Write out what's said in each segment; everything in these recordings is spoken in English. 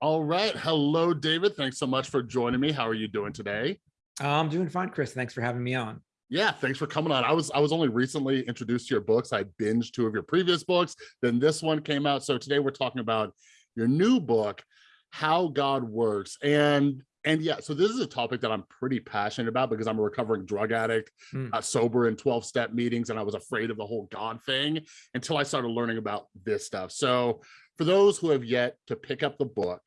All right. Hello, David. Thanks so much for joining me. How are you doing today? I'm doing fine, Chris. Thanks for having me on. Yeah, thanks for coming on. I was I was only recently introduced to your books. I binged two of your previous books. Then this one came out. So today we're talking about your new book, How God Works. And and yeah, so this is a topic that I'm pretty passionate about because I'm a recovering drug addict, mm. uh, sober in 12 step meetings, and I was afraid of the whole God thing until I started learning about this stuff. So for those who have yet to pick up the book,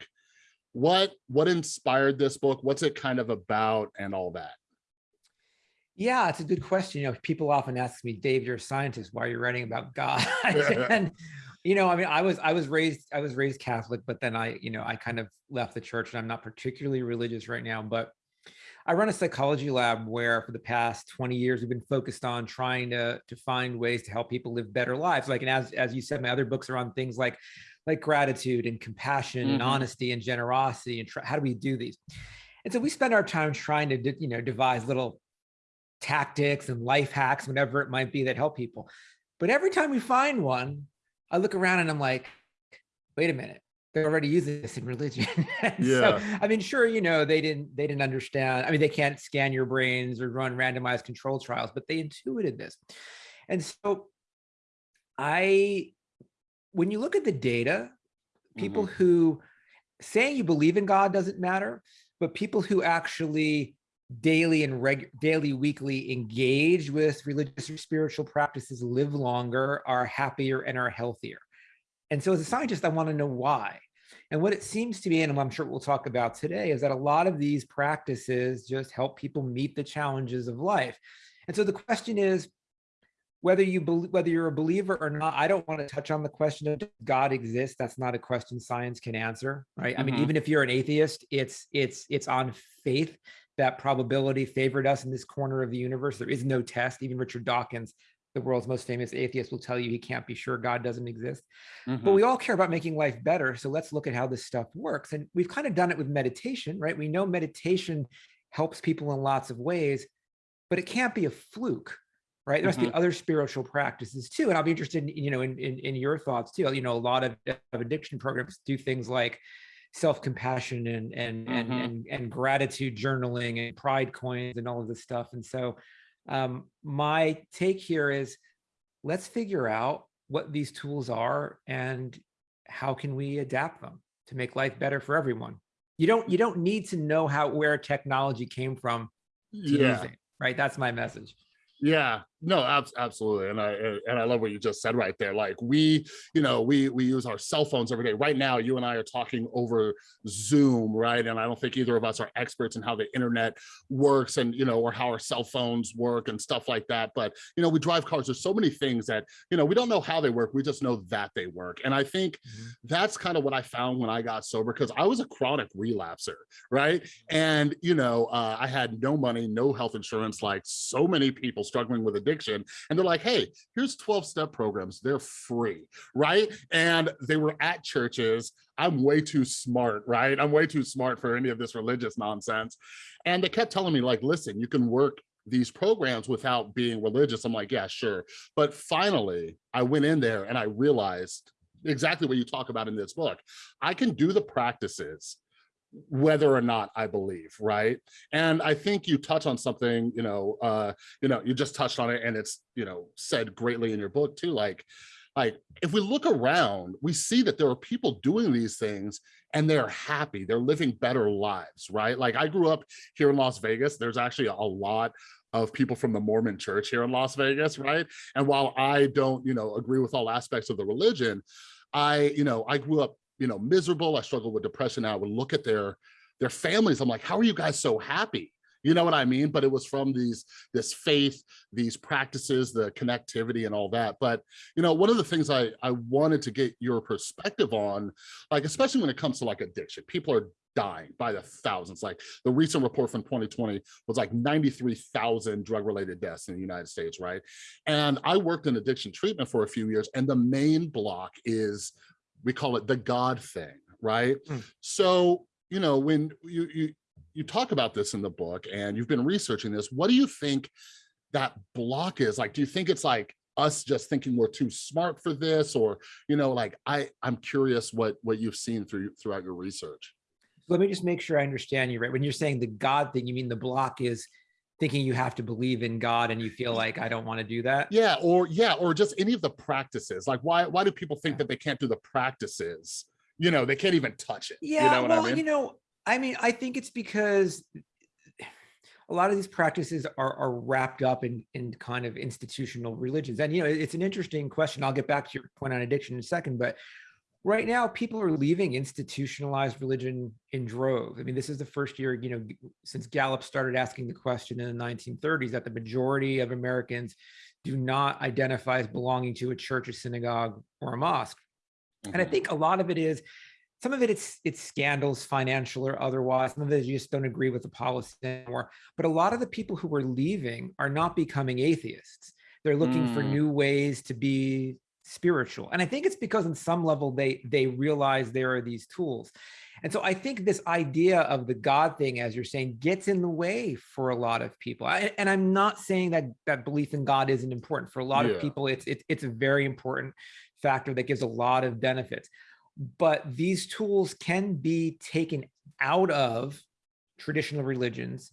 what what inspired this book? What's it kind of about and all that? Yeah, it's a good question. You know, people often ask me, Dave, you're a scientist. Why are you writing about God? and you know, I mean, I was I was raised I was raised Catholic, but then I, you know, I kind of left the church and I'm not particularly religious right now, but I run a psychology lab where for the past 20 years we've been focused on trying to to find ways to help people live better lives. Like and as as you said, my other books are on things like like gratitude and compassion mm-hmm. and honesty and generosity and try, how do we do these? And so we spend our time trying to you know devise little tactics and life hacks, whatever it might be that help people. But every time we find one, I look around and I'm like, wait a minute, they're already using this in religion. yeah. So, I mean, sure, you know, they didn't they didn't understand. I mean, they can't scan your brains or run randomized control trials, but they intuited this. And so I when you look at the data, people mm -hmm. who saying you believe in God doesn't matter, but people who actually daily and reg daily weekly engage with religious or spiritual practices live longer are happier and are healthier. And so as a scientist i want to know why. And what it seems to be and i'm sure we'll talk about today is that a lot of these practices just help people meet the challenges of life. And so the question is whether you believe whether you're a believer or not i don't want to touch on the question of does god exists that's not a question science can answer right mm -hmm. i mean mm-hmm. even if you're an atheist it's it's it's on faith that probability favored us in this corner of the universe. There is no test. Even Richard Dawkins, the world's most famous atheist, will tell you he can't be sure God doesn't exist. Mm -hmm. But mm-hmm. we all care about making life better. So let's look at how this stuff works. And we've kind of done it with meditation, right? We know meditation helps people in lots of ways, but it can't be a fluke right? There must mm -hmm. be other spiritual practices too. And I'll be interested in, you know, in, in, in your thoughts too. You know, a lot of, of addiction programs do things like self-compassion and and, mm -hmm. and mm-hmm. and and gratitude journaling and pride coins and all of this stuff. And so um, my take here is let's figure out what these tools are and how can we adapt them to make life better for everyone. You don't you don't need to know how where technology came from yeah. It, right? That's my message. Yeah, no, ab absolutely. And I and I love what you just said right there. Like we, you know, we we use our cell phones every day. Right now, you and I are talking over Zoom, right? And I don't think either of us are experts in how the internet works and you know, or how our cell phones work and stuff like that. But you know, we drive cars. There's so many things that, you know, we don't know how they work. We just know that they work. And I think mm -hmm. that's kind of what I found when I got sober because I was a chronic relapser, right? And you know, uh, I had no money, no health insurance, like so many people struggling with addiction. And they're like, hey, here's 12 step programs. They're free, right? And they were at churches. I'm way too smart, right? I'm way too smart for any of this religious nonsense. And they kept telling me like, listen, you can work these programs without being religious. I'm like, yeah, sure. But finally, I went in there and I realized exactly what you talk about in this book. I can do the practices whether or not I believe, right? And I think you touch on something, you know, uh, you know, you just touched on it and it's, you know, said greatly in your book too, like, like if we look around, we see that there are people doing these things and they're happy, they're living better lives, right? Like I grew up here in Las Vegas, there's actually a lot of people from the Mormon church here in Las Vegas, right? And while I don't, you know, agree with all aspects of the religion, I, you know, I grew up you know, miserable. I struggle with depression. I would look at their their families. I'm like, how are you guys so happy? You know what I mean? But it was from these this faith, these practices, the connectivity and all that. But, you know, one of the things I, I wanted to get your perspective on, like, especially when it comes to like addiction, people are dying by the thousands. Like the recent report from 2020 was like 93,000 drug related deaths in the United States, right? And I worked in addiction treatment for a few years and the main block is we call it the God thing, right? Mm. So, you know, when you, you, you talk about this in the book and you've been researching this, what do you think that block is? Like, do you think it's like us just thinking we're too smart for this or you know like i i'm curious what what you've seen through throughout your research let me just make sure i understand you right when you're saying the god thing you mean the block is thinking you have to believe in god and you feel like i don't want to do that yeah or yeah or just any of the practices like why why do people think that they can't do the practices you know they can't even touch it yeah you know well I mean? you know i mean i think it's because a lot of these practices are, are wrapped up in, in kind of institutional religions. And, you know, it's an interesting question. I'll get back to your point on addiction in a second, but right now people are leaving institutionalized religion in droves. I mean, this is the first year, you know, since Gallup started asking the question in the 1930s that the majority of Americans do not identify as belonging to a church, a synagogue, or a mosque. Mm -hmm. And I mm-hmm. think a lot of it is some of it it's it's scandals financial or otherwise some of it you just don't agree with the policy anymore but a lot of the people who are leaving are not becoming atheists they're looking mm. for new ways to be spiritual and i think it's because on some level they they realize there are these tools and so i think this idea of the god thing as you're saying gets in the way for a lot of people I, and i'm not saying that that belief in god isn't important for a lot yeah. of people it's, it's it's a very important factor that gives a lot of benefits but these tools can be taken out of traditional religions.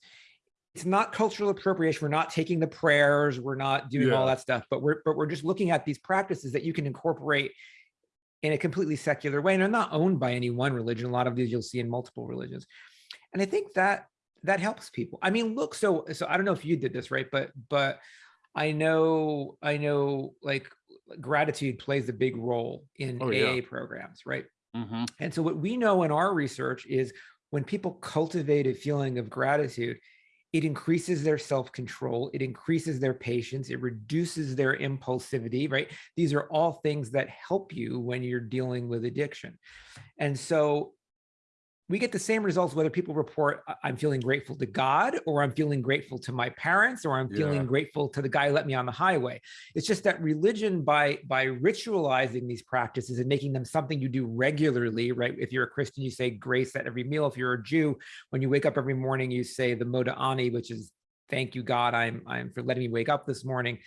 It's not cultural appropriation. We're not taking the prayers. We're not doing yeah. all that stuff, but we're, but we're just looking at these practices that you can incorporate in a completely secular way. And they're not owned by any one religion. A lot of these you'll see in multiple religions. And I think that that helps people. I mean, look, so, so I don't know if you did this, right? But, but I know, I know like gratitude plays a big role in oh, AA yeah. programs, right? Mm -hmm. And so what we know in our research is when people cultivate a feeling of gratitude, it increases their self-control, it increases their patience, it reduces their impulsivity, right? These are all things that help you when you're dealing with addiction. And so we get the same results whether people report I'm feeling grateful to God or I'm feeling grateful to my parents or I'm feeling yeah. grateful to the guy who let me on the highway. It's just that religion by by ritualizing these practices and making them something you do regularly, right? If you're a Christian, you say grace at every meal. If you're a Jew, when you wake up every morning, you say the Modeh Ani, which is thank you God, I'm I'm for letting me wake up this morning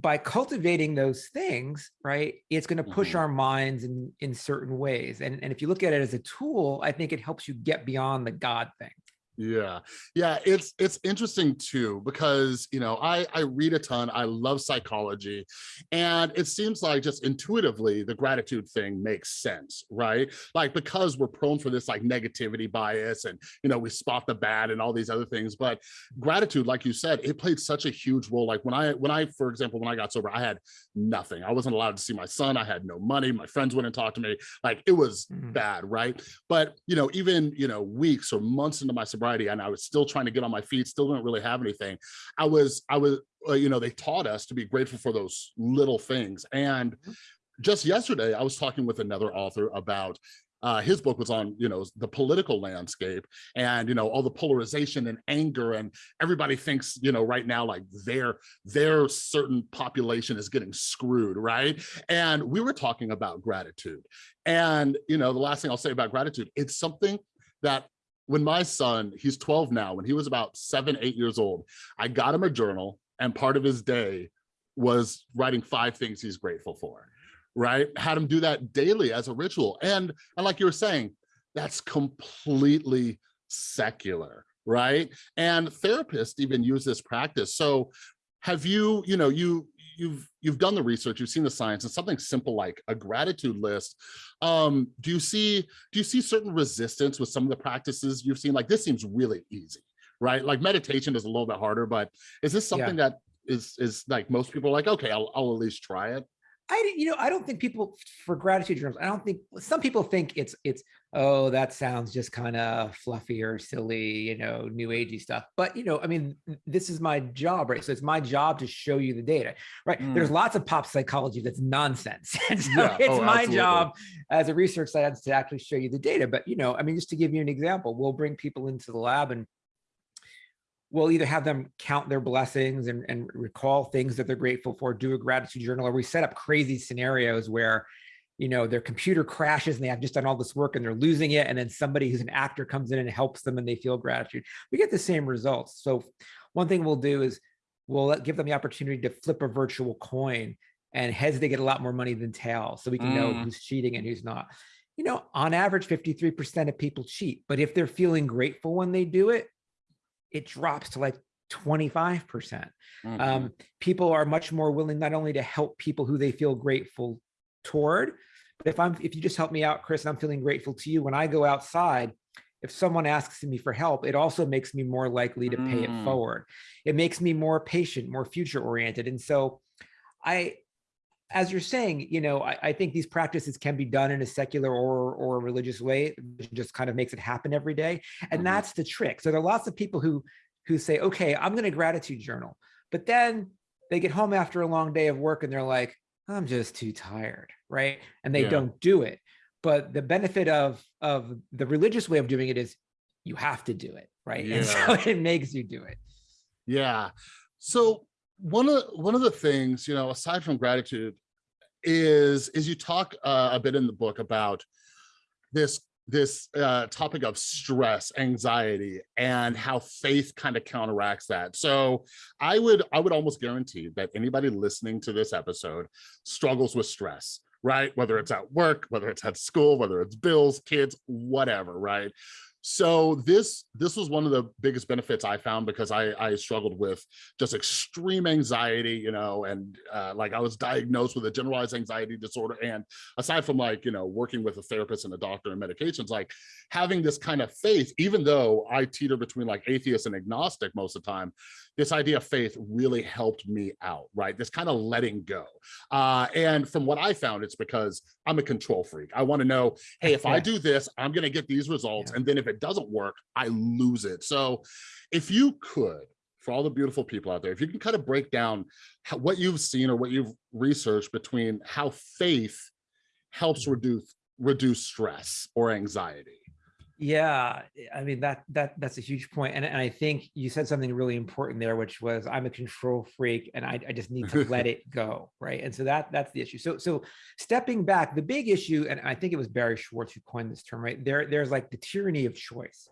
by cultivating those things, right, it's going to push mm -hmm. our minds in, in certain ways. And, and if you look at it as a tool, I think it helps you get beyond the God thing yeah. Yeah it's it's interesting too because you know i i read a ton i love psychology and it seems like just intuitively the gratitude thing makes sense right? Like because we're prone for this like negativity bias and you know we spot the bad and all these other things but gratitude like you said it played such a huge role like when i when i for example when i got sober i had nothing i wasn't allowed to see my son i had no money my friends wouldn't talk to me like it was mm. -hmm. bad right? But you know even you know weeks or months into my sobriety and I was still trying to get on my feet, still didn't really have anything. I was, I was, uh, you know, they taught us to be grateful for those little things. And mm-hmm. just yesterday, I was talking with another author about uh, his book was on, you know, the political landscape and, you know, all the polarization and anger and everybody thinks, you know, right now, like their, their certain population is getting screwed, right? And we were talking about gratitude. And, you know, the last thing I'll say about gratitude, it's something that when my son, he's 12 now, when he was about seven, eight years old, I got him a journal and part of his day was writing five things he's grateful for, right? Had him do that daily as a ritual. And, and like you were saying, that's completely secular, right? And therapists even use this practice. So have you, you know, you you've you've done the research, you've seen the science, and something simple like a gratitude list. Um, do you see do you see certain resistance with some of the practices you've seen? Like this seems really easy, right? Like meditation is a little bit harder, but is this something yeah. that is is like most people are like, okay, I'll I'll at least try it. I, you know, I don't think people for gratitude journals. I don't think some people think it's it's oh that sounds just kind of fluffy or silly, you know, new agey stuff. But you know, I mean, this is my job, right? So it's my job to show you the data, right? Mm. There's lots of pop psychology that's nonsense, and so yeah. it's oh, my absolutely. job as a research scientist to actually show you the data. But you know, I mean, just to give you an example, we'll bring people into the lab and we'll either have them count their blessings and, and recall things that they're grateful for, do a gratitude journal, or we set up crazy scenarios where, you know, their computer crashes and they have just done all this work and they're losing it. And then somebody who's an actor comes in and helps them and they feel gratitude. We get the same results. So one thing we'll do is we'll let- give them the opportunity to flip a virtual coin and heads they get a lot more money than tails so we can know Mm. who's cheating and who's not you know on average 53% of people cheat but if they're feeling grateful when they do it it drops to like 25% Mhm. um, people are much more willing not only to help people who they feel grateful toward, but if I'm if you just help me out, Chris, and I'm feeling grateful to you when I go outside, if someone asks me for help, it also makes me more likely to pay Mm. it forward. It makes me more patient, more future oriented. And so I as you're saying, you know, I, I think these practices can be done in a secular or or religious way. It just kind of makes it happen every day. And Mhm. that's the trick. So there are lots of people who who say, okay, I'm going to gratitude journal. But then they get home after a long day of work and they're like, I'm just too tired, right? And they Yeah. don't do it. But the benefit of of the religious way of doing it is you have to do it, right? And so it makes you do it. Yeah. So one of one of the things, you know, aside from gratitude, is is you talk uh, a bit in the book about this this uh, topic of stress, anxiety, and how faith kind of counteracts that. So I would I would almost guarantee that anybody listening to this episode struggles with stress, right? Whether it's at work, whether it's at school, whether it's bills, kids, whatever, right? So this this was one of the biggest benefits I found because I I struggled with just extreme anxiety, you know, and uh, like I was diagnosed with a generalized anxiety disorder. And aside from like, you know, working with a therapist and a doctor and medications, like having this kind of faith, even though I teeter between like atheist and agnostic most of the time, this idea of faith really helped me out, right? This kind of letting go. Uh, and from what I found, it's because I'm a control freak. I want to know, hey, if I do this, I'm going to get these results. Yeah. And then if it doesn't work, I lose it. So if you could, for all the beautiful people out there, if you can kind of break down how, what you've seen or what you've researched between how faith helps Mm-hmm. reduce reduce stress or anxiety. Yeah, I mean that that that's a huge point, and and I think you said something really important there, which was I'm a control freak, and I, I just need to let it go, right? And so that that's the issue. So so stepping back, the big issue, and I think it was Barry Schwartz who coined this term, right? There there's like the tyranny of choice,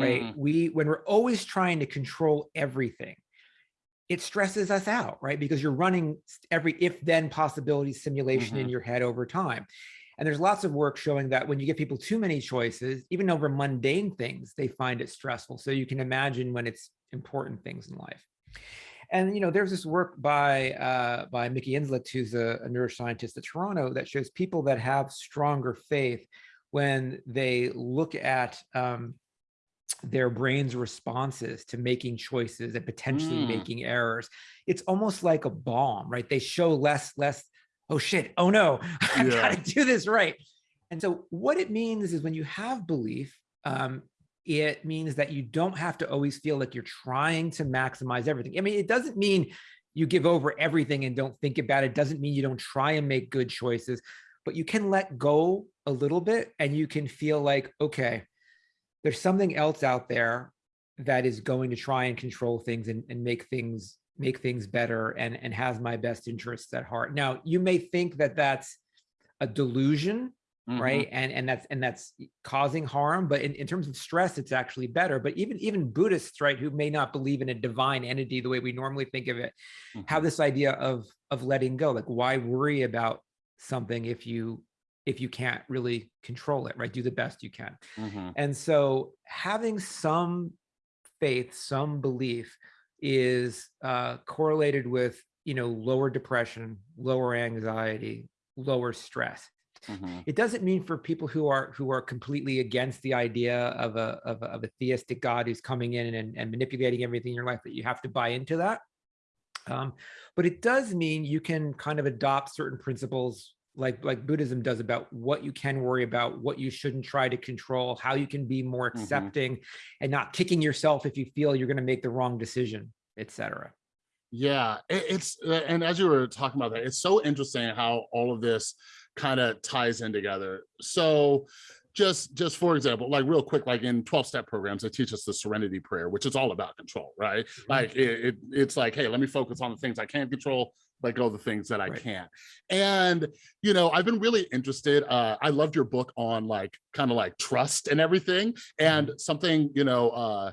right? Mm, We when we're always trying to control everything, it stresses us out, right? Because you're running every if then possibility simulation in Mhm. your head over time. And there's lots of work showing that when you give people too many choices, even over mundane things, they find it stressful. So you can imagine when it's important things in life. And you know, there's this work by uh, by Mickey Inzlicht, who's a, a neuroscientist at Toronto, that shows people that have stronger faith when they look at um, their brain's responses to making choices and potentially Mm. making errors. It's almost like a bomb, right? They show less, less, oh shit, oh no, I Yeah. gotta do this right. And so what it means is when you have belief, um, it means that you don't have to always feel like you're trying to maximize everything. I mean, it doesn't mean you give over everything and don't think about it. It doesn't mean you don't try and make good choices, but you can let go a little bit and you can feel like, okay, there's something else out there that is going to try and control things and, and make things make things better and and has my best interests at heart now you may think that that's a delusion mhm. right and and that's and that's causing harm but in, in terms of stress it's actually better but even even buddhists right who may not believe in a divine entity the way we normally think of it have Mhm. this idea of of letting go like why worry about something if you if you can't really control it right do the best you can Mhm. and so having some faith, some belief is uh, correlated with, you know, lower depression, lower anxiety, lower stress. Mhm. It doesn't mean for people who are who are completely against the idea of a of a, of a theistic God who's coming in and, and manipulating everything in your life that you have to buy into that. Um, but it does mean you can kind of adopt certain principles like like Buddhism does about what you can worry about, what you shouldn't try to control, how you can be more Mhm. accepting and not kicking yourself if you feel you're going to make the wrong decision, etc. Yeah, it's and as you were talking about that, it's so interesting how all of this kind of ties in together. So just just for example, like real quick, like in 12 step programs, they teach us the serenity prayer, which is all about control, right? Like it, it it's like, hey, let me focus on the things I can't control, let all the things that I Right. can't. And you know, I've been really interested. Uh, I loved your book on like kind of like trust and everything. And something, you know, uh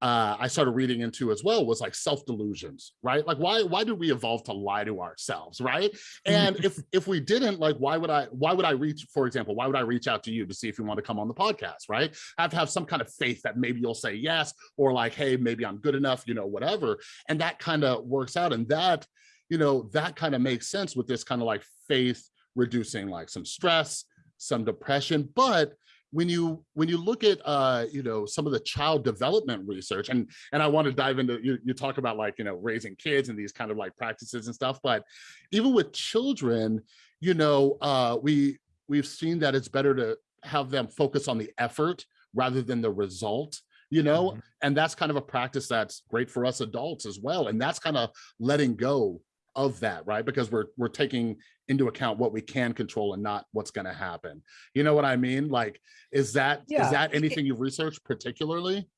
uh, I started reading into as well was like self delusions, right? Like why why did we evolve to lie to ourselves, right? And if if we didn't, like why would I why would I reach, for example, why would I reach out to you to see if you want to come on the podcast, right? I have to have some kind of faith that maybe you'll say yes, or like, hey, maybe I'm good enough, you know, whatever. And that kind of works out, and that you know that kind of makes sense with this kind of like faith reducing like some stress, some depression, but when you when you look at uh you know some of the child development research and and i want to dive into you, you talk about like you know raising kids and these kind of like practices and stuff but even with children you know uh we we've seen that it's better to have them focus on the effort rather than the result you know mm -hmm. and that's kind of a practice that's great for us adults as well and that's kind of letting go of that right because we're we're taking into account what we can control and not what's going to happen you know what i mean like is that yeah. is that anything you've researched particularly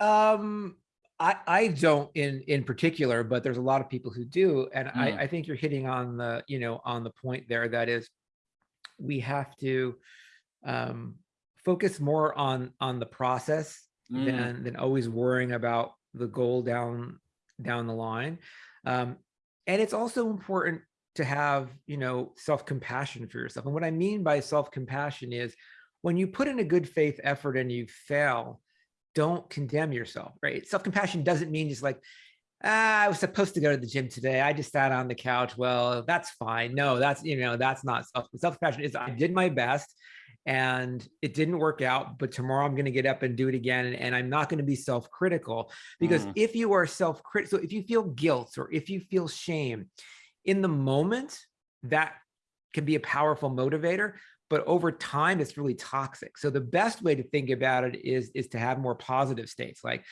um i i don't in in particular but there's a lot of people who do and mm. i i think you're hitting on the you know on the point there that is we have to um focus more on on the process mm. than than always worrying about the goal down down the line um and it's also important to have, you know, self-compassion for yourself. And what I mean by self-compassion is when you put in a good faith effort and you fail, don't condemn yourself, right? Self-compassion doesn't mean just like, ah, I was supposed to go to the gym today. I just sat on the couch. Well, that's fine. No, that's, you know, that's not self, self-compassion is I did my best and it didn't work out, but tomorrow I'm going to get up and do it again. And, and I'm not going to be self-critical because mm. if you are self-critical, so if you feel guilt or if you feel shame in the moment, that can be a powerful motivator, but over time it's really toxic. So the best way to think about it is, is to have more positive states, like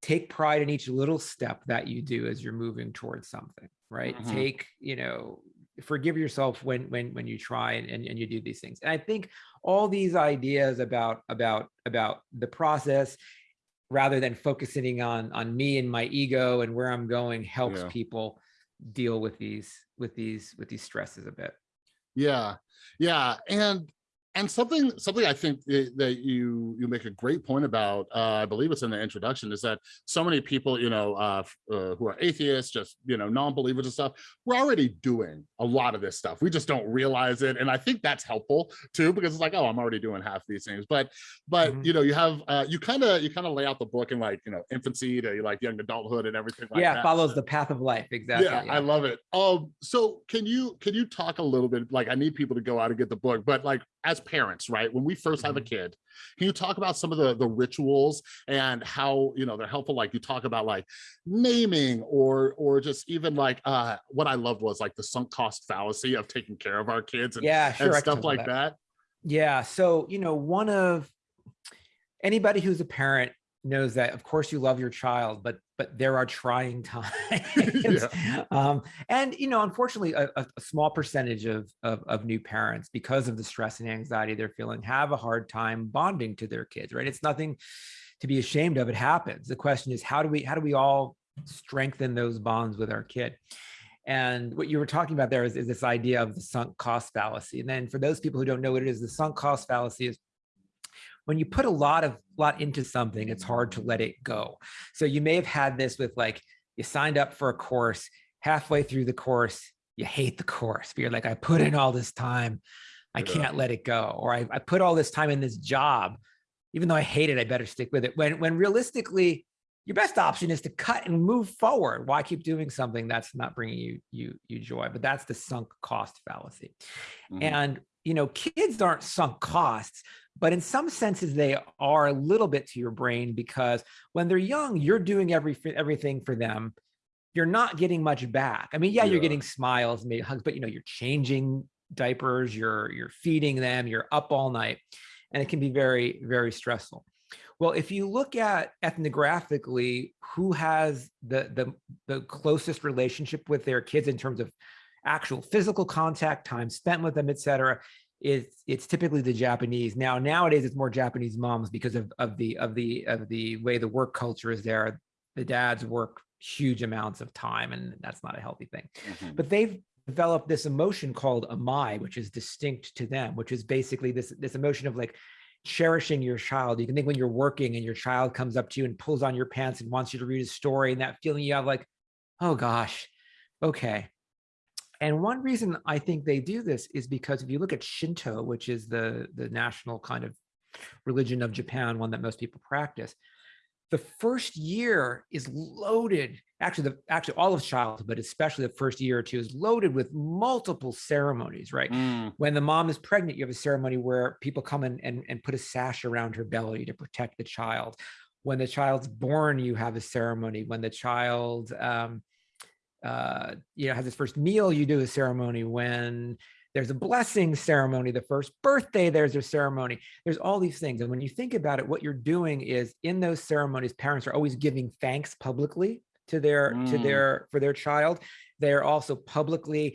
take pride in each little step that you do as you're moving towards something, right? Mm -hmm. Take, you know, forgive yourself when when when you try and, and you do these things and i think all these ideas about about about the process rather than focusing on on me and my ego and where i'm going helps yeah. people deal with these with these with these stresses a bit. Yeah. Yeah. And and something something I think that you you make a great point about, uh, I believe it's in the introduction, is that so many people, you know, uh, uh, who are atheists, just you know, non-believers and stuff, we're already doing a lot of this stuff. We just don't realize it, and I think that's helpful too, because it's like, oh, I'm already doing half these things. But but mm -hmm. you know, you have uh, you kind of you kind of lay out the book in like you know infancy to like young adulthood and everything. Like yeah, that. follows the path of life exactly. Yeah, yeah, I love it. Um, so can you can you talk a little bit? Like, I need people to go out and get the book, but like as parents, right? When we first have a mm-hmm. kid, can you talk about some of the, the rituals and how, you know, they're helpful? Like you talk about like naming or, or just even like, uh, what I loved was like the sunk cost fallacy of taking care of our kids and, yeah, sure, and stuff like that. that. Yeah. So, you know, one of anybody who's a parent knows that of course you love your child but but there are trying times. Yeah. um, and you know unfortunately a, a small percentage of, of, of new parents because of the stress and anxiety they're feeling have a hard time bonding to their kids right? It's nothing to be ashamed of it happens. The question is how do we how do we all strengthen those bonds with our kid? And what you were talking about there is, is this idea of the sunk cost fallacy. And then for those people who don't know what it is the sunk cost fallacy is when you put a lot of lot into something, it's hard to let it go. So you may have had this with like, you signed up for a course, halfway through the course, you hate the course, but you're like, I put in all this time, I can't let it go. Or I, I put all this time in this job, even though I hate it, I better stick with it. When, when realistically, your best option is to cut and move forward. Why keep doing something that's not bringing you you you joy? But that's the sunk cost fallacy. Mm -hmm. And you know, kids aren't sunk costs, but in some senses they are a little bit to your brain because when they're young, you're doing every everything for them. You're not getting much back. I mean, yeah, yeah. you're getting smiles, maybe hugs, but you know, you're changing diapers, you're you're feeding them, you're up all night, and it can be very very stressful. Well, if you look at ethnographically, who has the the the closest relationship with their kids in terms of actual physical contact, time spent with them, et cetera, it's it's typically the Japanese. Now nowadays it's more Japanese moms because of of the of the of the way the work culture is there. The dads work huge amounts of time, and that's not a healthy thing. Mm -hmm. But they've developed this emotion called amae, which is distinct to them, which is basically this this emotion of like cherishing your child. You can think when you're working and your child comes up to you and pulls on your pants and wants you to read a story and that feeling you have like, oh gosh, okay. And one reason I think they do this is because if you look at Shinto, which is the, the national kind of religion of Japan, one that most people practice, the first year is loaded actually the actually all of childhood but especially the first year or two is loaded with multiple ceremonies right? Mm, when the mom is pregnant you have a ceremony where people come in and, and put a sash around her belly to protect the child. When the child's born you have a ceremony. When the child um, uh, you know has his first meal you do a ceremony when there's a blessing ceremony the first birthday there's a ceremony. There's all these things and when you think about it what you're doing is in those ceremonies parents are always giving thanks publicly to their to Mm. their for their child. They're also publicly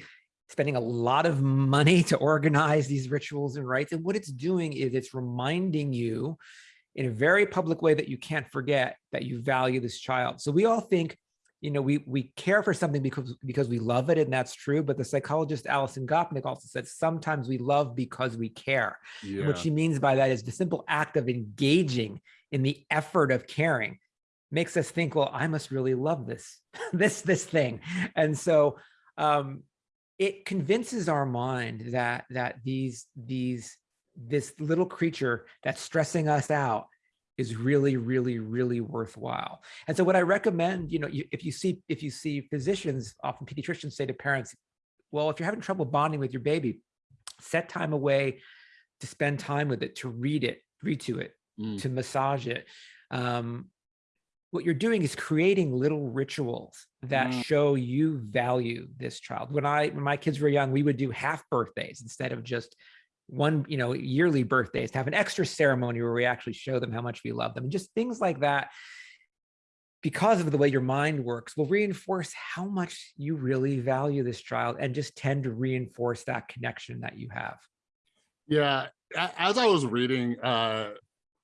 spending a lot of money to organize these rituals and rites and what it's doing is it's reminding you in a very public way that you can't forget that you value this child. So we all think you know we we care for something because because we love it and that's true but the psychologist Alison Gopnik also said sometimes we love because we care yeah. what she means by that is the simple act of engaging in the effort of caring makes us think, well, I must really love this, this, this thing. And so um, it convinces our mind that that these these this little creature that's stressing us out is really, really, really worthwhile. And so what I recommend, you know, you, if you see if you see physicians, often pediatricians say to parents, well, if you're having trouble bonding with your baby, set time away to spend time with it, to read it, read to it, Mm. to massage it. Um, what you're doing is creating little rituals that Mm. show you value this child. When I when my kids were young, we would do half birthdays instead of just one, you know, yearly birthdays to have an extra ceremony where we actually show them how much we love them and just things like that. Because of the way your mind works, will reinforce how much you really value this child and just tend to reinforce that connection that you have. Yeah, as I was reading uh,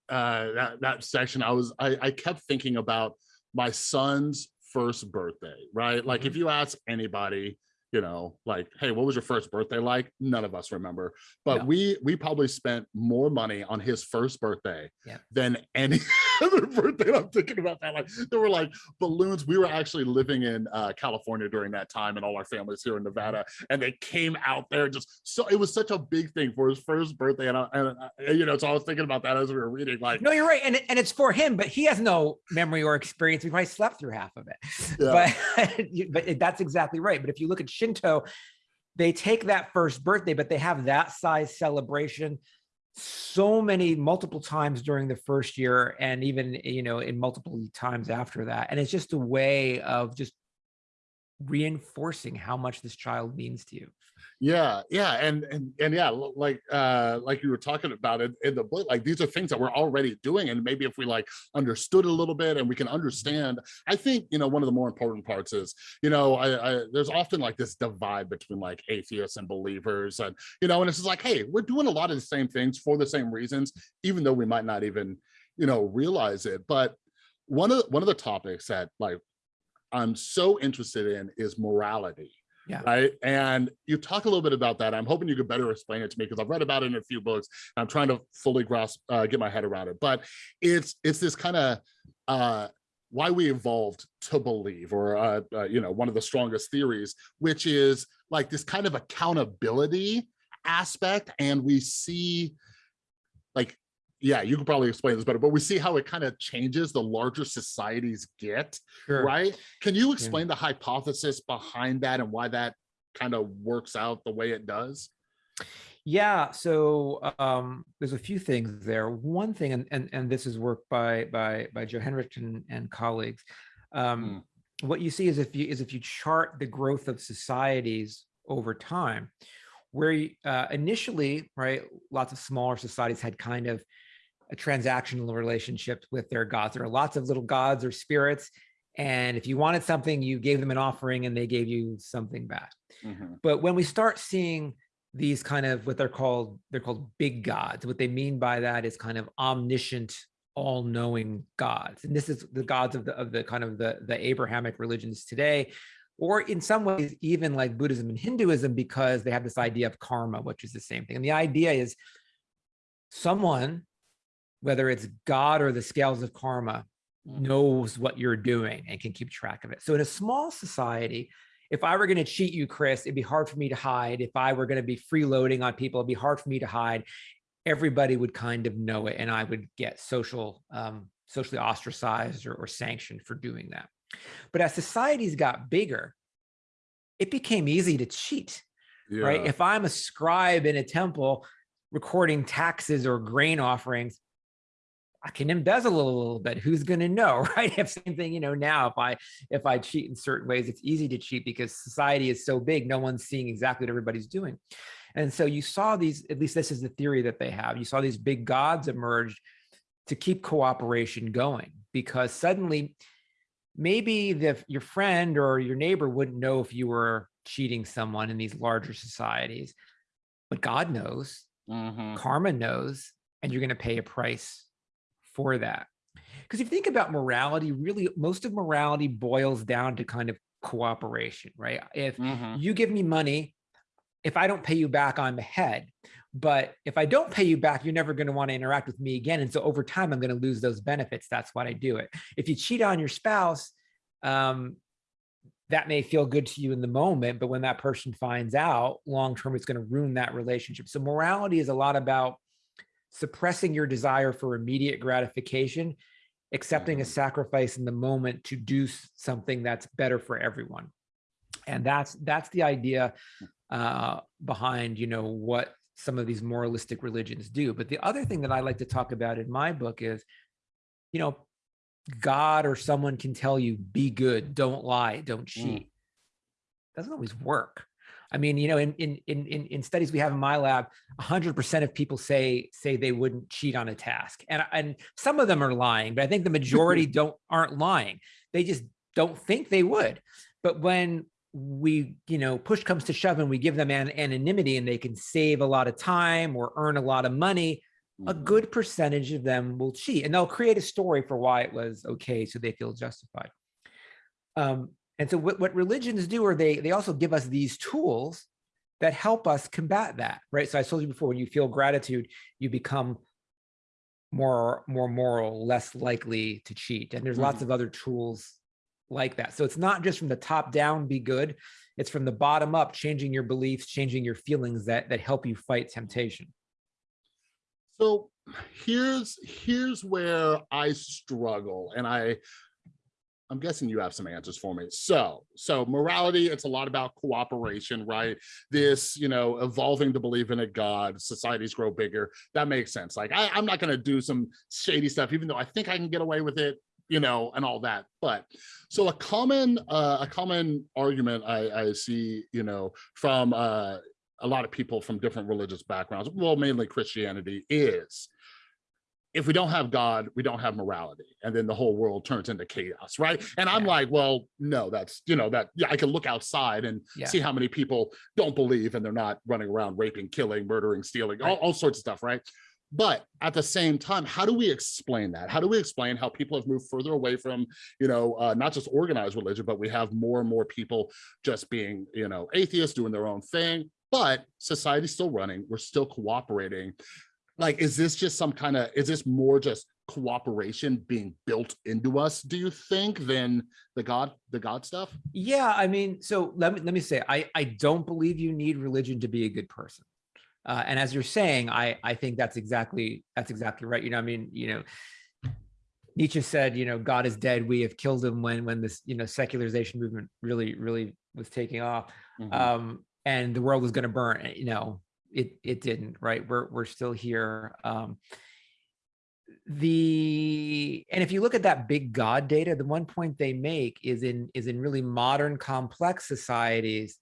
uh, that that section, I was I, I kept thinking about my son's first birthday, right? Like if you ask anybody, you know, like, hey, what was your first birthday like? None of us remember, but No. we we probably spent more money on his first birthday Yeah. than any other birthday. I'm thinking about that. Like there were like balloons. We were actually living in uh, California during that time, and all our families here in Nevada, and they came out there just so it was such a big thing for his first birthday, and, I, and I, you know, so I was thinking about that as we were reading, like, No, you're right, and and it's for him, but he has no memory or experience. We probably slept through half of it. Yeah. But but that's exactly right. But if you look at Shinto, they take that first birthday, but they have that size celebration so many multiple times during the first year, and even you know in multiple times after that. And it's just a way of just reinforcing how much this child means to you. Yeah, yeah, and and and yeah, like uh like you were talking about it in the book, like these are things that we're already doing, and maybe if we like understood a little bit and we can understand, I think you know one of the more important parts is you know I, I there's often like this divide between like atheists and believers, and you know, and it's just like hey, we're doing a lot of the same things for the same reasons, even though we might not even you know realize it. But one of the, one of the topics that like I'm so interested in is morality Yeah. right? And you talk a little bit about that. I'm hoping you could better explain it to me because I've read about it in a few books. I'm trying to fully grasp, uh, get my head around it. But it's it's this kind of uh, why we evolved to believe, or uh, uh, you know, one of the strongest theories, which is like this kind of accountability aspect, and we see yeah you could probably explain this better but we see how it kind of changes the larger societies get Sure. right can you explain the hypothesis behind that and why that kind of works out the way it does Yeah, so um, there's a few things there. One thing, and and, and this is work by by by Joe Henrich and, and colleagues. Um, What you see is if you is if you chart the growth of societies over time, where uh, initially, right, lots of smaller societies had kind of a transactional relationship with their gods. There are lots of little gods or spirits, and if you wanted something, you gave them an offering, and they gave you something back. Mhm. But when we start seeing these kind of what they're called, they're called big gods. What they mean by that is kind of omniscient, all-knowing gods. And this is the gods of the of the kind of the, the Abrahamic religions today, or in some ways, even like Buddhism and Hinduism, because they have this idea of karma, which is the same thing. And the idea is someone whether it's God or the scales of karma, Mhm. knows what you're doing and can keep track of it. So in a small society, if I were going to cheat you, Chris, it'd be hard for me to hide. If I were going to be freeloading on people, it'd be hard for me to hide. Everybody would kind of know it, and I would get social, um, socially ostracized or, or sanctioned for doing that. But as societies got bigger, it became easy to cheat, right? If I'm a scribe in a temple recording taxes or grain offerings, I can embezzle a little bit. Who's going to know, right? If same thing, you know, now if I if I cheat in certain ways, it's easy to cheat because society is so big, no one's seeing exactly what everybody's doing. And so you saw these, at least this is the theory that they have. You saw these big gods emerge to keep cooperation going because suddenly maybe the your friend or your neighbor wouldn't know if you were cheating someone in these larger societies, but God knows, Mhm. karma knows, and you're going to pay a price for that. Because if you think about morality, really most of morality boils down to kind of cooperation, right? If Mhm. you give me money, if I don't pay you back, I'm ahead. But if I don't pay you back, you're never going to want to interact with me again. And so over time, I'm going to lose those benefits. That's why I do it. If you cheat on your spouse, um, that may feel good to you in the moment, but when that person finds out, long term, it's going to ruin that relationship. So morality is a lot about suppressing your desire for immediate gratification, accepting a Mhm. sacrifice in the moment to do something that's better for everyone. And that's that's the idea uh, behind you know what some of these moralistic religions do. But the other thing that I like to talk about in my book is, you know, God or someone can tell you, be good, don't lie, don't cheat. Doesn't always work. I mean, you know, in in in in, in studies we have in my lab, 100% of people say say they wouldn't cheat on a task, and and some of them are lying, but I think the majority don't aren't lying. They just don't think they would. But when we, you know, push comes to shove, and we give them an anonymity, and they can save a lot of time or earn a lot of money, a Mhm. good percentage of them will cheat and they'll create a story for why it was okay so they feel justified um, and so what, what religions do are they they also give us these tools that help us combat that right? So i told you before when you feel gratitude you become more more moral less likely to cheat. And there's lots mm-hmm. of other tools like that. So it's not just from the top down be good. It's from the bottom up changing your beliefs changing your feelings that that help you fight temptation. So here's here's where I struggle, and I I'm guessing you have some answers for me. So so morality, it's a lot about cooperation, right? This you know evolving to believe in a God, societies grow bigger. That makes sense. Like I, I'm not going to do some shady stuff, even though I think I can get away with it you know, and all that. But so a common uh, a common argument I, I see, you know, from uh, a lot of people from different religious backgrounds, well, mainly Christianity, is if we don't have God, we don't have morality, and then the whole world turns into chaos, right? And I'm Yeah. like, well, no, that's you know that yeah, I can look outside and Yeah. see how many people don't believe and they're not running around raping, killing, murdering, stealing, all, Right. all sorts of stuff, right? But at the same time, how do we explain that? How do we explain how people have moved further away from, you know, uh, not just organized religion, but we have more and more people just being, you know, atheists doing their own thing, but society's still running. We're still cooperating. Like, is this just some kind of, is this more just cooperation being built into us, do you think, than the God, the God stuff? Yeah, I mean, so let me let me say, I I don't believe you need religion to be a good person. Uh, and as you're saying, I I think that's exactly that's exactly right. You know, I mean, you know, Nietzsche said, you know, God is dead. We have killed him when when this you know secularization movement really really was taking off, Mhm. um, and the world was going to burn. You know, it it didn't. Right? We're we're still here. Um, the and if you look at that big god data the one point they make is in is in really modern complex societies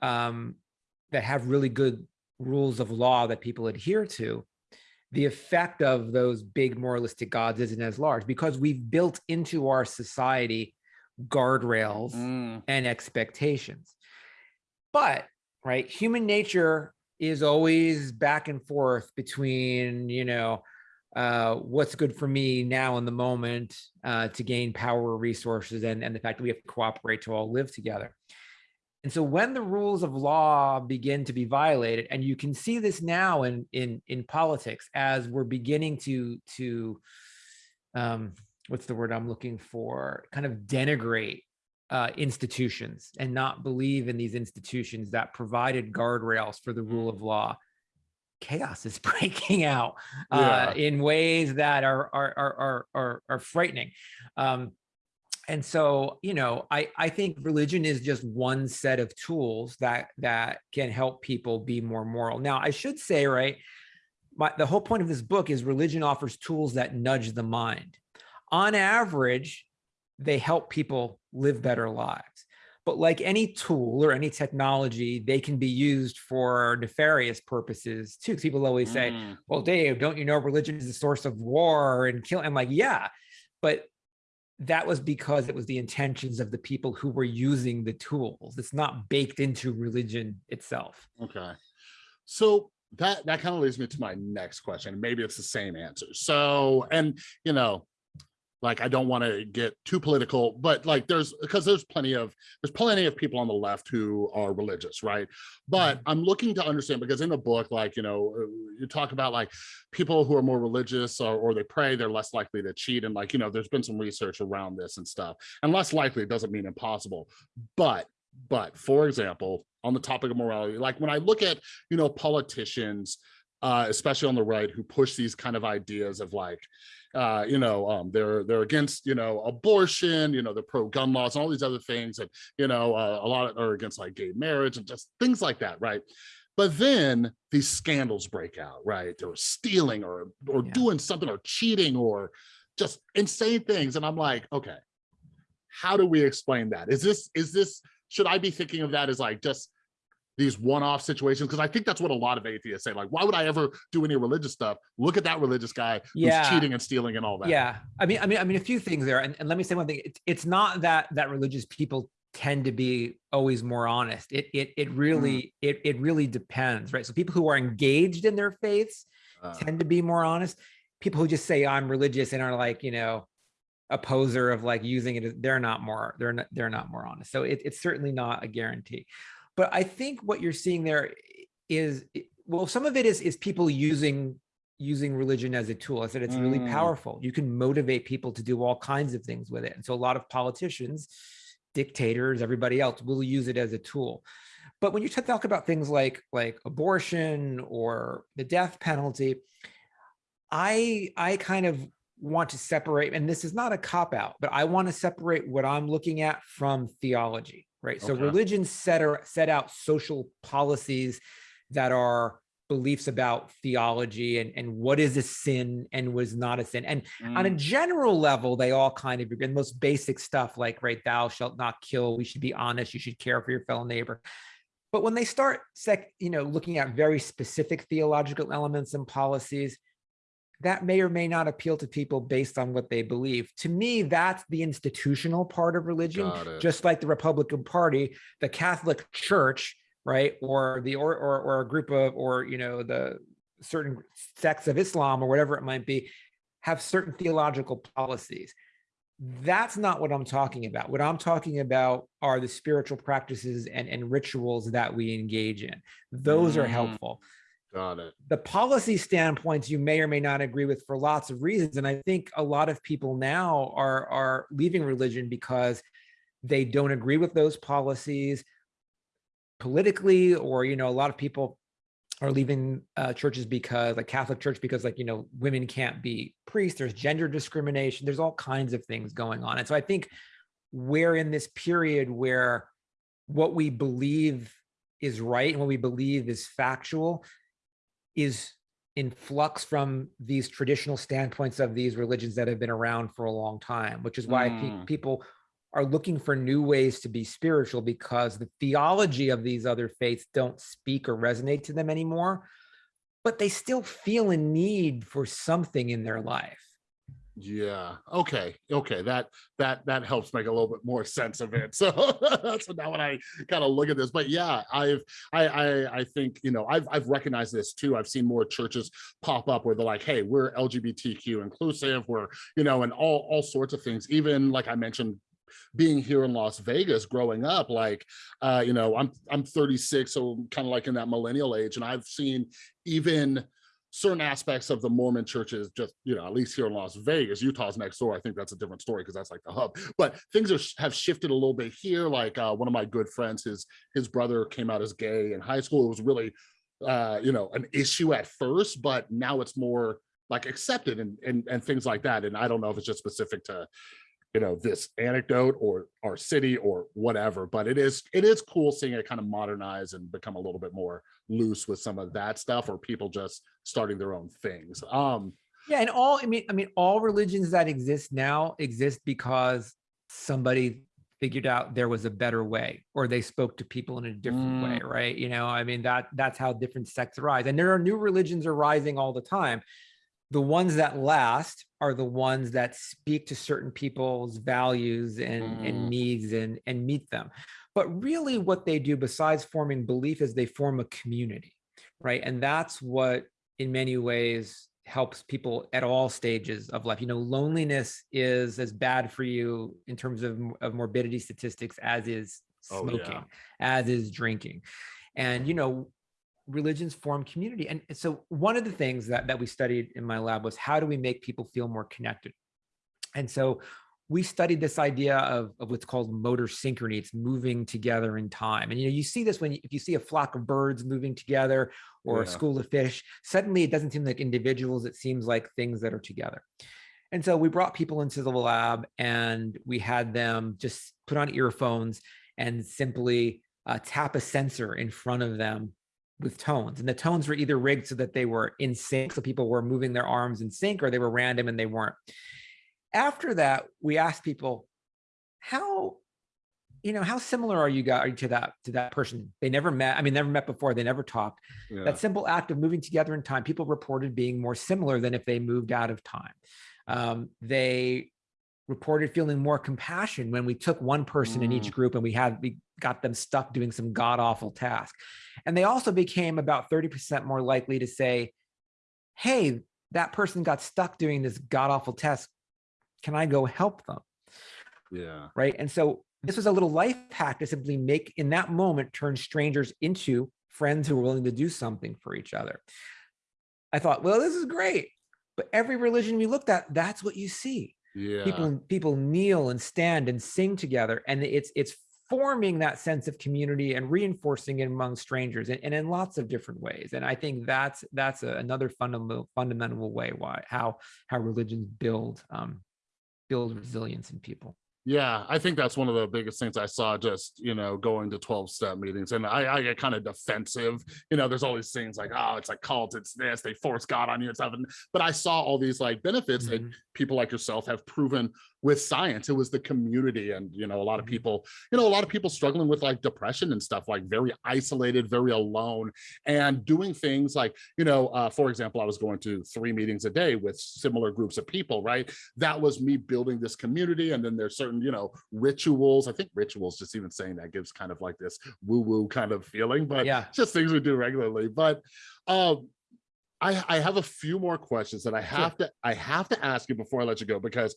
um that have really good rules of law that people adhere to the effect of those big moralistic gods isn't as large because we've built into our society guardrails Mm, and expectations. But right, human nature is always back and forth between, you know, uh, what's good for me now in the moment uh, to gain power resources and, and the fact that we have to cooperate to all live together. And so when the rules of law begin to be violated, and you can see this now in in in politics as we're beginning to to um, what's the word I'm looking for, kind of denigrate uh, institutions and not believe in these institutions that provided guardrails for the rule of law. Chaos is breaking out uh, Yeah. in ways that are are are are are, are frightening. Um, and so, you know, I I think religion is just one set of tools that that can help people be more moral. Now, I should say, right, my, the whole point of this book is religion offers tools that nudge the mind. On average, they help people live better lives. But like any tool or any technology, they can be used for nefarious purposes too. People always say, Mm, well, Dave, don't you know religion is the source of war and kill? I'm like, yeah, but that was because it was the intentions of the people who were using the tools. It's not baked into religion itself. Okay. So that that kind of leads me to my next question. Maybe it's the same answer. So, and you know, like I don't want to get too political, but like there's because there's plenty of there's plenty of people on the left who are religious, right? But I'm looking to understand because in the book, like you know, uh, you talk about like people who are more religious or, or they pray, they're less likely to cheat, and like you know, there's been some research around this and stuff. And less likely doesn't mean impossible, but but for example, on the topic of morality, like when I look at you know politicians uh especially on the right who push these kind of ideas of like uh you know um they're they're against you know abortion you know they're pro gun laws and all these other things and you know uh, a lot are against like gay marriage and just things like that right? But then these scandals break out right? They were stealing or or Yeah. doing something or cheating or just insane things. And i'm like okay how do we explain that? Is this is this should i be thinking of that as like just these one-off situations because I think that's what a lot of atheists say. Like, why would I ever do any religious stuff? Look at that religious guy Yeah. who's cheating and stealing and all that. Yeah, I mean, I mean, I mean, a few things there, and, and let me say one thing. It's it's not that that religious people tend to be always more honest. It it it really it it really depends, right? So people who are engaged in their faiths Uh, tend to be more honest. People who just say I'm religious and are like you know a poser of like using it, they're not more they're not they're not more honest. So it, it's certainly not a guarantee. But I think what you're seeing there is well, some of it is is people using using religion as a tool. I said it's really Mm. powerful. You can motivate people to do all kinds of things with it. And so a lot of politicians, dictators, everybody else will use it as a tool. But when you talk about things like like abortion or the death penalty, I I kind of want to separate, and this is not a cop out, but I want to separate what I'm looking at from theology, right? So Okay. religion set or set out social policies that are beliefs about theology and, and what is a sin and was not a sin. And on a mm, general level, they all kind of agree. The most basic stuff like, right, thou shalt not kill, we should be honest, you should care for your fellow neighbor. But when they start sec, you know, looking at very specific theological elements and policies, that may or may not appeal to people based on what they believe. To me, that's the institutional part of religion, just like the Republican Party, the Catholic Church, right, or the or or, or a group of or you know the certain sects of Islam or whatever it might be, have certain theological policies. That's not what I'm talking about. What I'm talking about are the spiritual practices and, and rituals that we engage in. Those are Mm. helpful Got it. the policy standpoints you may or may not agree with for lots of reasons and i think a lot of people now are are leaving religion because they don't agree with those policies politically or you know a lot of people are leaving uh, churches because like catholic church because like you know women can't be priests there's gender discrimination there's all kinds of things going on and so i think we're in this period where what we believe is right and what we believe is factual is in flux from these traditional standpoints of these religions that have been around for a long time, which is why pe- Mm. people are looking for new ways to be spiritual because the theology of these other faiths don't speak or resonate to them anymore, but they still feel a need for something in their life. Yeah. Okay. Okay. That that that helps make a little bit more sense of it. So that's now when I kind of look at this. But yeah, I've I I I think you know I've I've recognized this too. I've seen more churches pop up where they're like, hey, we're LGBTQ inclusive, we're you know, and all all sorts of things. Even like I mentioned being here in Las Vegas growing up, like, uh, you know, I'm, I'm 36, so kind of like in that millennial age. And I've seen even certain aspects of the Mormon churches, just, you know, at least here in Las Vegas, Utah's next door. I think that's a different story because that's like the hub, but things are, have shifted a little bit here. Like uh, one of my good friends, his, his brother came out as gay in high school. It was really, uh, you know, an issue at first, but now it's more like accepted and, and, and things like that. And I don't know if it's just specific to, you know, this anecdote or our city or whatever, but it is, it is cool seeing it kind of modernize and become a little bit more loose with some of that stuff or people just starting their own things. Um, Yeah, and all, I mean, I mean, all religions that exist now exist because somebody figured out there was a better way or they spoke to people in a different way, right? You know, I mean, that that's how different sects arise. And there are new religions arising all the time. The ones that last are the ones that speak to certain people's values and, Mm. and needs and, and meet them. But really what they do besides forming belief is they form a community, right? And that's what in many ways helps people at all stages of life. You know, loneliness is as bad for you in terms of, of morbidity statistics as is Oh, yeah. smoking, as is drinking. And, you know, religions form community. And so one of the things that, that we studied in my lab was how do we make people feel more connected? And so we studied this idea of, of what's called motor synchrony. It's moving together in time. And you know, you see this when you, if you see a flock of birds moving together or a school of fish, suddenly it doesn't seem like individuals, it seems like things that are together. And so we brought people into the lab and we had them just put on earphones and simply uh, tap a sensor in front of them with tones. And the tones were either rigged so that they were in sync, so people were moving their arms in sync, or they were random and they weren't. After that, we asked people, how, you know, how similar are you guys are you to that to that person? They never met. I mean, never met before. They never talked. yeah. That simple act of moving together in time, people reported being more similar than if they moved out of time. Um, they reported feeling more compassion when we took one person in each Mm. group and we had we got them stuck doing some god awful task. And they also became about 30% more likely to say, hey, that person got stuck doing this god awful task. Can I go help them? yeah. right? And so this was a little life hack to simply make in that moment turn strangers into friends who are willing to do something for each other. I thought, well, this is great. But every religion we looked at, that's what you see. Yeah. People people kneel and stand and sing together, and it's it's forming that sense of community and reinforcing it among strangers, and, and in lots of different ways. And I think that's that's a, another fundamental fundamental way why how how religions build um, build resilience in people. Yeah, I think that's one of the biggest things I saw just, you know, going to 12 step meetings. And I, I get kind of defensive. You know, there's all these things like, oh, it's like cult, it's this, they force God on you and stuff. And, but I saw all these like benefits that Mhm. people like yourself have proven with science. It was the community and, you know, a lot of Mhm. people, you know, a lot of people struggling with like depression and stuff, like very isolated, very alone and doing things like, you know, uh, for example, I was going to three meetings a day with similar groups of people, right? That was me building this community. And then there's certain, you know, rituals. I think rituals, just even saying that gives kind of like this woo woo kind of feeling, but Yeah. just things we do regularly. But um, I, I have a few more questions that I have to I have to ask you before I let you go because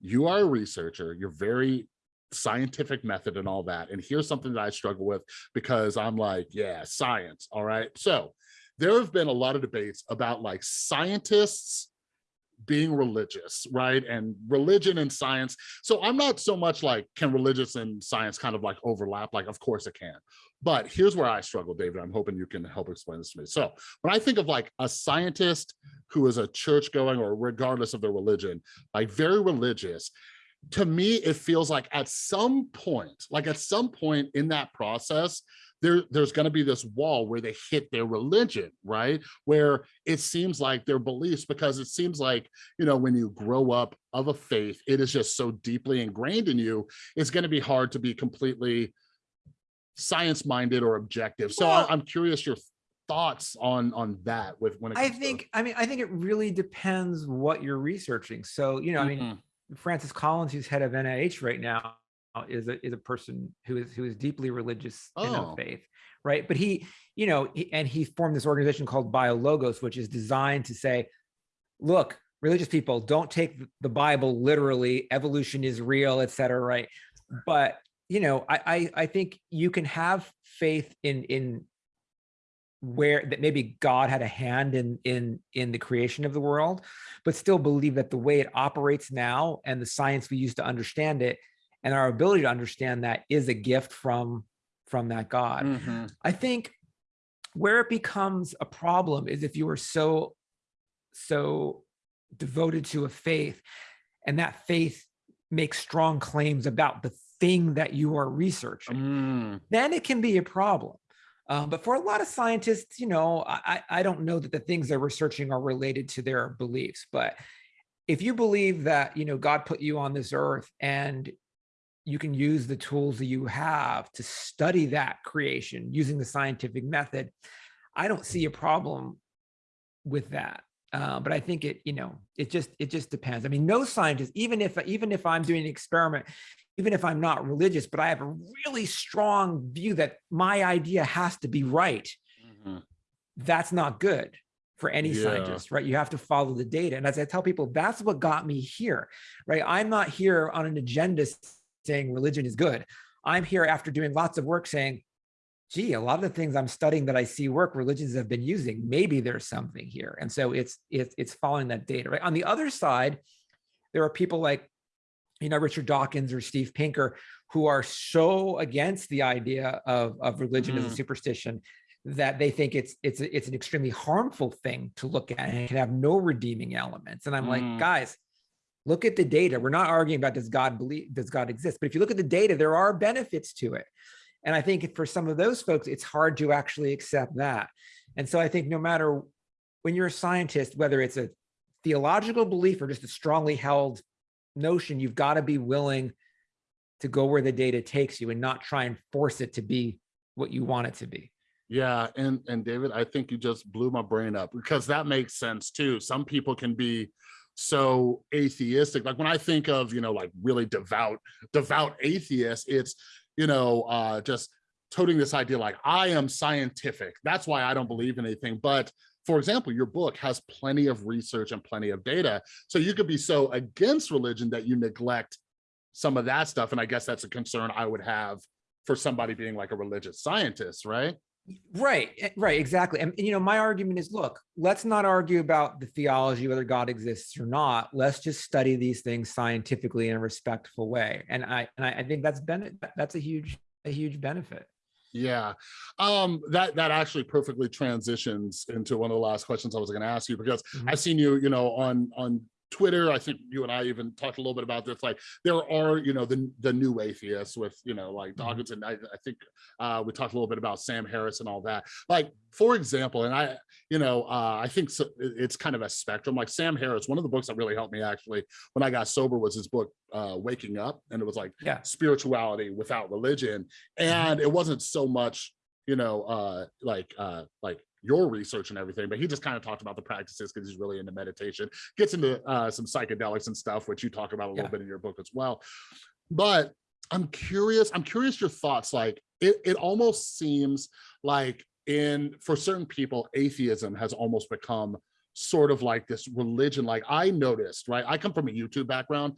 you are a researcher. You're very scientific method and all that. And here's something that I struggle with because I'm like, yeah, science. All right. So there have been a lot of debates about like scientists being religious, right? And religion and science. So I'm not so much like, can religious and science kind of like overlap? Like, of course it can. But here's where I struggle, David. I'm hoping you can help explain this to me. So when I think of like a scientist who is a church going or regardless of their religion, like very religious, to me, it feels like at some point, like at some point in that process, there, there's going to be this wall where they hit their religion, right? Where it seems like their beliefs, because it seems like, you know, when you grow up of a faith, it is just so deeply ingrained in you, it's going to be hard to be completely science minded or objective. So Well- I, I'm curious your thoughts on on that with when it I comes to- think, I mean, I think it really depends what you're researching. So, you know, I mean, Mhm. Francis Collins, who's head of NIH right now, Uh, is a is a person who is who is deeply religious in Oh. her faith, right? But he, you know, he, and he formed this organization called BioLogos, which is designed to say, look, religious people don't take the Bible literally, evolution is real, et cetera, right? But, you know, I, I, I think you can have faith in, in where that maybe God had a hand in, in, in the creation of the world, but still believe that the way it operates now and the science we use to understand it and our ability to understand that is a gift from, from that God. Mhm. I think where it becomes a problem is if you are so, so devoted to a faith and that faith makes strong claims about the thing that you are researching, Mm, then it can be a problem. Um, but for a lot of scientists, you know, I, I I don't know that the things they're researching are related to their beliefs. But if you believe that, you know, God put you on this earth and you can use the tools that you have to study that creation using the scientific method, I don't see a problem with that. Uh, but I think it, you know, it just it just depends. I mean, no scientist, even if even if I'm doing an experiment, even if I'm not religious, but I have a really strong view that my idea has to be right. mhm. That's not good for any Yeah. scientist, right? You have to follow the data. And as I tell people, that's what got me here, right? I'm not here on an agenda saying religion is good. I'm here after doing lots of work saying, gee, a lot of the things I'm studying that I see work, religions have been using, maybe there's something here. And so it's it's it's following that data, right? On the other side, there are people like, you know, Richard Dawkins or Steve Pinker, who are so against the idea of, of religion as a Mhm. superstition that they think it's it's it's an extremely harmful thing to look at and it can have no redeeming elements. And I'm Mm. like, guys, look at the data. We're not arguing about does God believe, does God exist? But if you look at the data, there are benefits to it. And I think for some of those folks, it's hard to actually accept that. And so I think no matter when you're a scientist, whether it's a theological belief or just a strongly held notion, you've got to be willing to go where the data takes you and not try and force it to be what you want it to be. Yeah, and and David, I think you just blew my brain up because that makes sense too. Some people can be so atheistic. Like when I think of, you know, like really devout, devout atheists, it's, you know, uh just toting this idea like I am scientific. That's why I don't believe in anything. But for example, your book has plenty of research and plenty of data. So you could be so against religion that you neglect some of that stuff. And I guess that's a concern I would have for somebody being like a religious scientist, right? Right, eh, right, exactly. And, and, you know, my argument is, look, let's not argue about the theology, whether God exists or not. Let's just study these things scientifically in a respectful way. And I and I, I think that's been that's a huge a huge benefit. Yeah, um, that that actually perfectly transitions into one of the last questions I was going to ask you because Mhm. I've seen you, you know, on on Twitter. I think you and I even talked a little bit about this. Like there are, you know, the the new atheists with, you know, like Mhm. Dawkins, and I, I think uh, we talked a little bit about Sam Harris and all that. Like for example, and I, you know, uh, I think so, it's kind of a spectrum. Like Sam Harris, one of the books that really helped me actually when I got sober was his book uh, Waking Up, and it was like Yeah. spirituality without religion and it wasn't so much you know uh like uh like your research and everything but he just kind of talked about the practices because he's really into meditation. Gets into uh some psychedelics and stuff which you talk about a little bit in your book as well. But i'm curious i'm curious your thoughts like it, it almost seems like in for certain people atheism has almost become sort of like this religion like i noticed right i come from a youtube background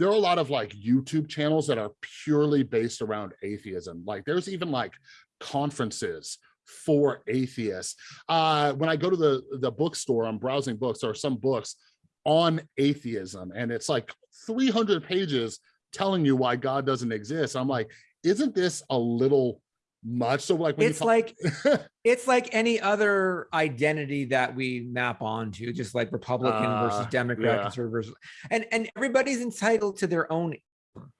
there are a lot of like YouTube channels that are purely based around atheism. Like there's even like conferences for atheists. Uh, when I go to the, the bookstore, I'm browsing books, are some books on atheism and it's like 300 pages telling you why God doesn't exist. I'm like, isn't this a little much? So like, when It's like it's like any other identity that we map onto, just like Republican versus Uh, Democrat, yeah. conservative versus, and and everybody's entitled to their own,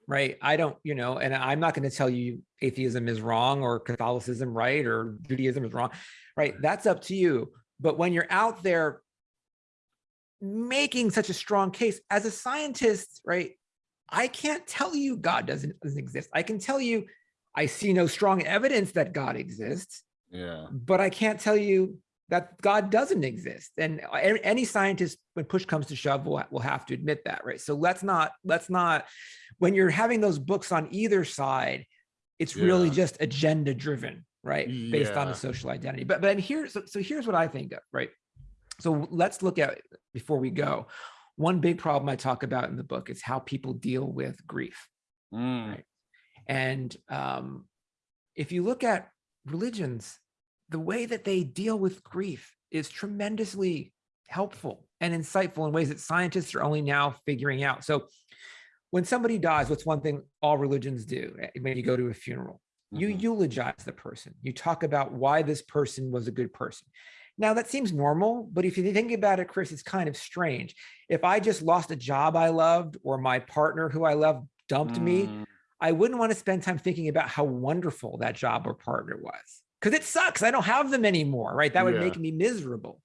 right? I don't, you know, and I'm not going to tell you atheism is wrong or Catholicism right or Judaism is wrong, right? That's up to you. But when you're out there making such a strong case as a scientist, right? I can't tell you God doesn't, doesn't exist. I can tell you I see no strong evidence that God exists yeah. but I can't tell you that God doesn't exist. And any scientist, when push comes to shove, will, will have to admit that, right? So let's not, let's not, when you're having those books on either side, it's really just agenda driven, right? Based on Yeah. a social identity. But but here's so, so here's what I think of, right? So let's look at before we go. one big problem I talk about in the book is how people deal with grief. Mm, Right. And um, if you look at religions, the way that they deal with grief is tremendously helpful and insightful in ways that scientists are only now figuring out. So when somebody dies, what's one thing all religions do eh, when you go to a funeral? You mhm. eulogize the person. You talk about why this person was a good person. Now that seems normal, but if you think about it, Chris, it's kind of strange. If I just lost a job I loved or my partner who I loved dumped me, Mm, I wouldn't want to spend time thinking about how wonderful that job or partner was because it sucks. I don't have them anymore, right? That would Yeah. make me miserable.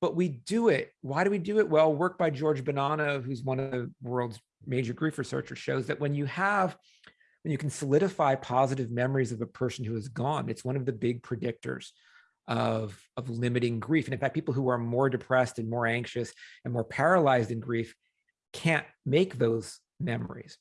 But we do it. Why do we do it? Well, work by George Bonanno, who's one of the world's major grief researchers, shows that when you have, when you can solidify positive memories of a person who is gone, it's one of the big predictors of, of limiting grief. And in fact, people who are more depressed and more anxious and more paralyzed in grief can't make those memories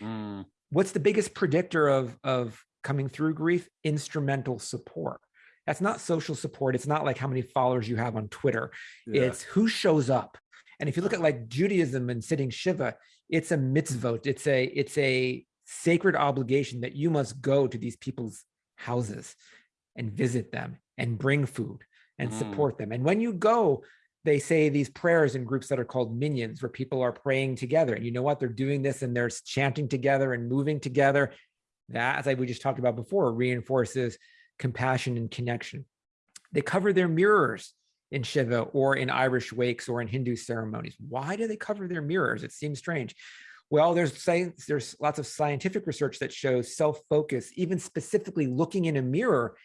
mm, what's the biggest predictor of of coming through grief instrumental support that's not social support. It's not like how many followers you have on twitter. Yeah. it's who shows up. And if you look at like judaism and sitting shiva it's a mitzvot. It's a it's a sacred obligation that you must go to these people's houses and visit them and bring food and Mm. support them. And when you go they say these prayers in groups that are called minyans where people are praying together. And you know what? They're doing this and they're chanting together and moving together. That as I we just talked about before reinforces compassion and connection they cover their mirrors in Shiva or in Irish wakes or in Hindu ceremonies. Why do they cover their mirrors? It seems strange. Well, there's science, there's lots of scientific research that shows self-focus, even specifically looking in a mirror,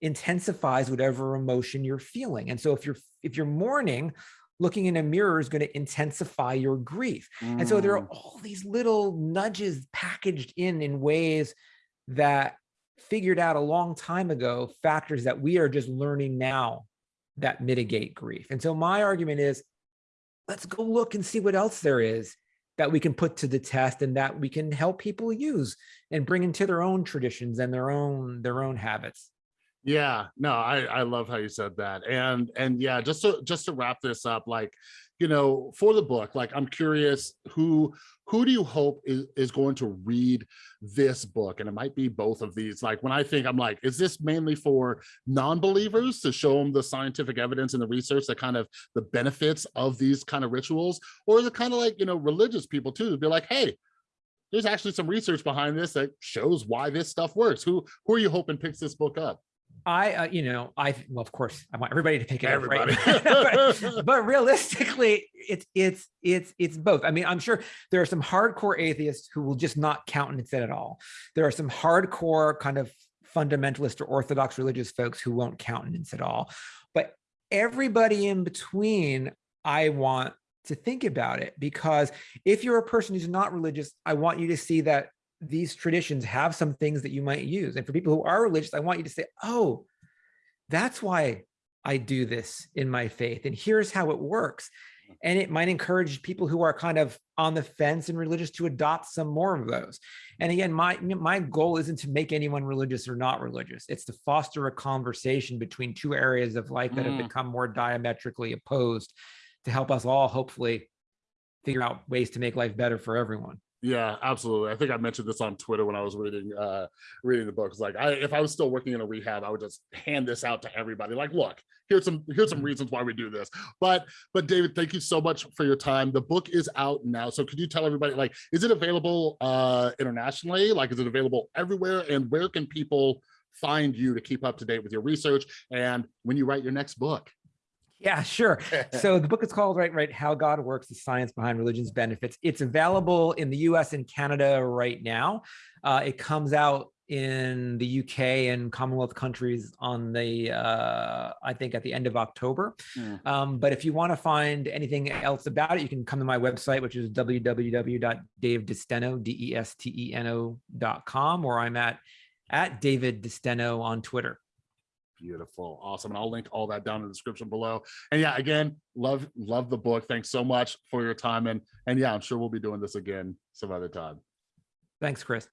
intensifies whatever emotion you're feeling. And so if you're if you're mourning, looking in a mirror is going to intensify your grief. And so there are Mm, all these little nudges packaged in in ways that figured out a long time ago, factors that we are just learning now that mitigate grief. And so my argument is, let's go look and see what else there is that we can put to the test and that we can help people use and bring into their own traditions and their own their own habits. Yeah, no, I I love how you said that. And and yeah, just to just to wrap this up, like, you know, for the book, like I'm curious who who do you hope is, is going to read this book? And it might be both of these. Like when I think I'm like, is this mainly for non-believers to show them the scientific evidence and the research that kind of the benefits of these kind of rituals? Or is it kind of like, you know, religious people too, to be like, hey, there's actually some research behind this that shows why this stuff works. Who who are you hoping picks this book up? I, uh, you know, I well, of course, I want everybody to pick it Everybody. up, right? but, but realistically, it's it's it's it's both. I mean, I'm sure there are some hardcore atheists who will just not countenance it at all. There are some hardcore kind of fundamentalist or orthodox religious folks who won't countenance it all. But everybody in between, I want to think about it because if you're a person who's not religious, I want you to see that these traditions have some things that you might use. And for people who are religious, I want you to say, oh, that's why I do this in my faith. And here's how it works. And it might encourage people who are kind of on the fence and religious to adopt some more of those. And again, my, my goal isn't to make anyone religious or not religious. It's to foster a conversation between two areas of life that Mm. have become more diametrically opposed to help us all hopefully figure out ways to make life better for everyone. Yeah, absolutely. I think I mentioned this on Twitter when I was reading uh reading the book. It's like I if I was still working in a rehab, I would just hand this out to everybody. Like, look, here's some here's some Mhm. reasons why we do this. But but David, thank you so much for your time. The book is out now. So could you tell everybody like is it available uh internationally? Like is it available everywhere? And where can people find you to keep up to date with your research and when you write your next book? Yeah, sure. So the book is called Right, Right, How God Works, the Science Behind Religion's Benefits. It's available in the US and Canada right now. Uh, it comes out in the UK and Commonwealth countries on the, uh, I think at the end of October. Mm. Um, but if you want to find anything else about it, you can come to my website, which is www.davedesteno, D-E-S-T-E-N-O dot com, or I'm at, at David DeSteno on Twitter. Beautiful. Awesome. And I'll link all that down in the description below. And yeah, again, love, love the book. Thanks so much for your time. And and yeah, I'm sure we'll be doing this again some other time. Thanks, Chris.